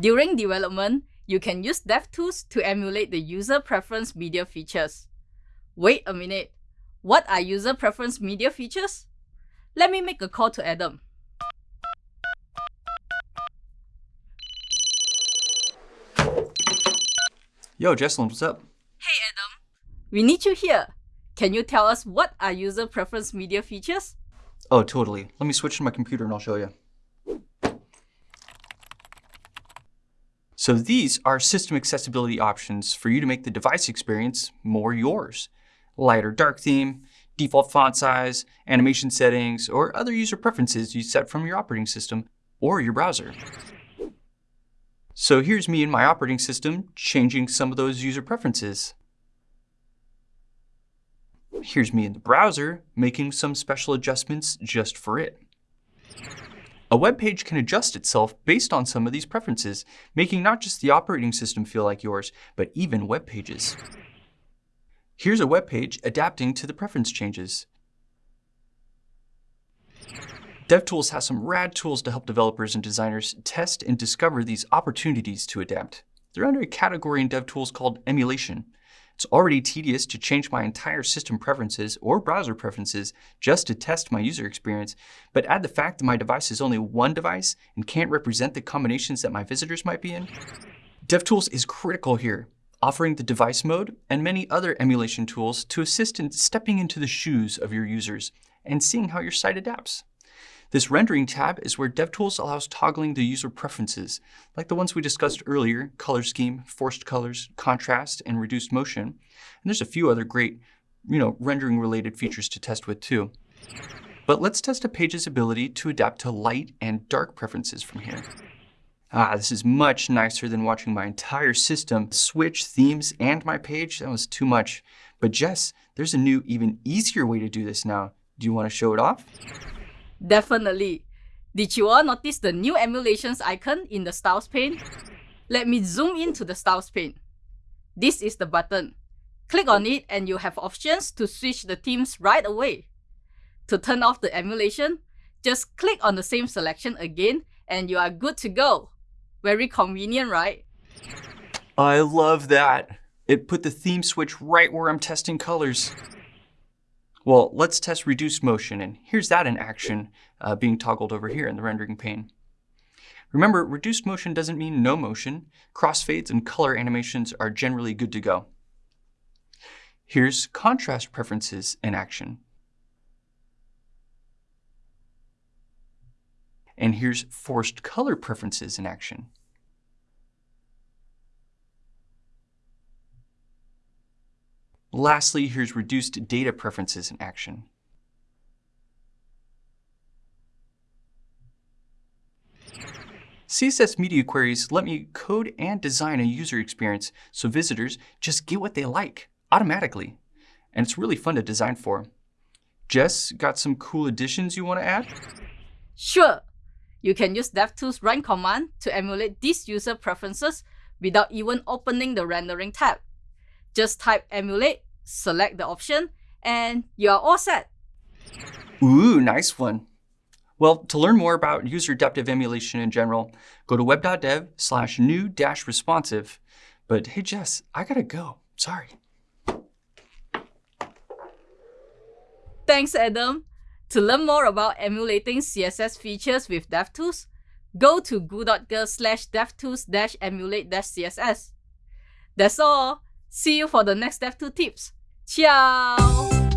During development, you can use DevTools to emulate the user preference media features. Wait a minute, what are user preference media features? Let me make a call to Adam. Yo, Jecelyn, what's up? Hey Adam, we need you here. Can you tell us what are user preference media features? Oh, totally. Let me switch to my computer and I'll show you. So these are system accessibility options for you to make the device experience more yours. Light or dark theme, default font size, animation settings, or other user preferences you set from your operating system or your browser. So here's me in my operating system changing some of those user preferences. Here's me in the browser making some special adjustments just for it. A web page can adjust itself based on some of these preferences, making not just the operating system feel like yours, but even web pages. Here's a web page adapting to the preference changes. DevTools has some rad tools to help developers and designers test and discover these opportunities to adapt. They're under a category in DevTools called emulation. It's already tedious to change my entire system preferences or browser preferences just to test my user experience, but add the fact that my device is only one device and can't represent the combinations that my visitors might be in. DevTools is critical here, offering the device mode and many other emulation tools to assist in stepping into the shoes of your users and seeing how your site adapts. This rendering tab is where DevTools allows toggling the user preferences, like the ones we discussed earlier, color scheme, forced colors, contrast, and reduced motion. And there's a few other great, you know, rendering related features to test with too. But let's test a page's ability to adapt to light and dark preferences from here. Ah, this is much nicer than watching my entire system switch themes and my page. That was too much. But Jess, there's a new, even easier way to do this now. Do you want to show it off? Definitely. Did you all notice the new emulations icon in the Styles pane? Let me zoom into the Styles pane. This is the button. Click on it and you have options to switch the themes right away. To turn off the emulation, just click on the same selection again and you are good to go. Very convenient, right? I love that. It put the theme switch right where I'm testing colors. Well, let's test reduced motion, and here's that in action uh, being toggled over here in the rendering pane. Remember, reduced motion doesn't mean no motion. Crossfades and color animations are generally good to go. Here's contrast preferences in action. And here's forced color preferences in action. Lastly, here's reduced data preferences in action. CSS media queries let me code and design a user experience so visitors just get what they like automatically. And it's really fun to design for. Jess, got some cool additions you want to add? Sure. You can use DevTools run command to emulate these user preferences without even opening the rendering tab. Just type emulate, select the option, and you are all set. Ooh, nice one. Well, to learn more about user adaptive emulation in general, go to web.dev slash new dash responsive. But hey, Jess, I gotta go. Sorry. Thanks, Adam. To learn more about emulating CSS features with DevTools, go to goo.gl slash devtools dash emulate dash CSS. That's all. See you for the next DevTools tips. Ciao!